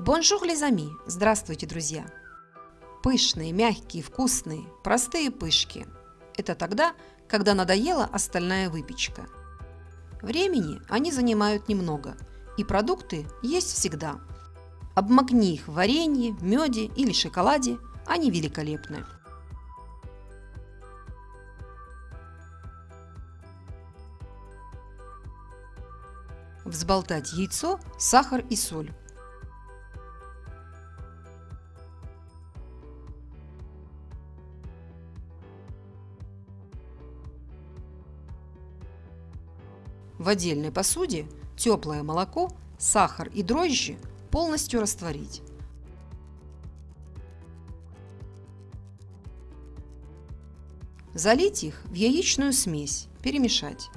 Bonjour les amis! Здравствуйте, друзья! Пышные, мягкие, вкусные, простые пышки. Это тогда, когда надоела остальная выпечка. Времени они занимают немного, и продукты есть всегда. Обмакни их в варенье, меде или шоколаде, они великолепны. Взболтать яйцо, сахар и соль. В отдельной посуде теплое молоко, сахар и дрожжи полностью растворить. Залить их в яичную смесь, перемешать.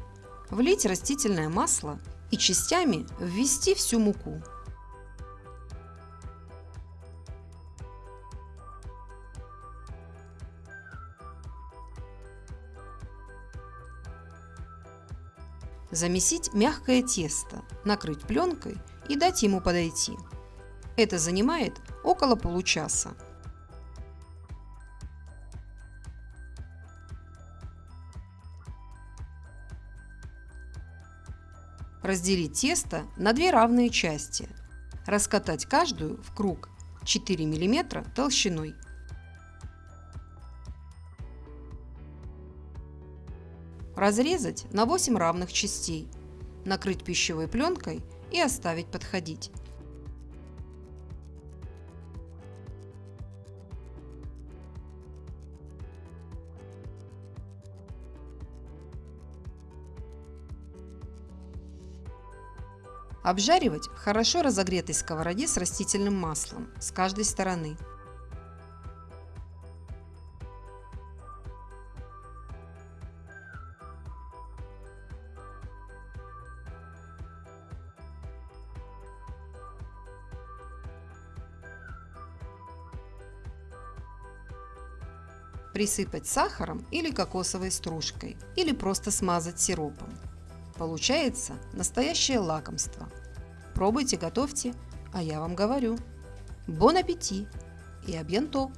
Влить растительное масло и частями ввести всю муку. Замесить мягкое тесто, накрыть пленкой и дать ему подойти. Это занимает около получаса. Разделить тесто на две равные части. Раскатать каждую в круг 4 мм толщиной. Разрезать на 8 равных частей, накрыть пищевой пленкой и оставить подходить. Обжаривать в хорошо разогретой сковороде с растительным маслом с каждой стороны. Присыпать сахаром или кокосовой стружкой, или просто смазать сиропом. Получается настоящее лакомство. Пробуйте, готовьте, а я вам говорю. Бон аппетит и абьянто!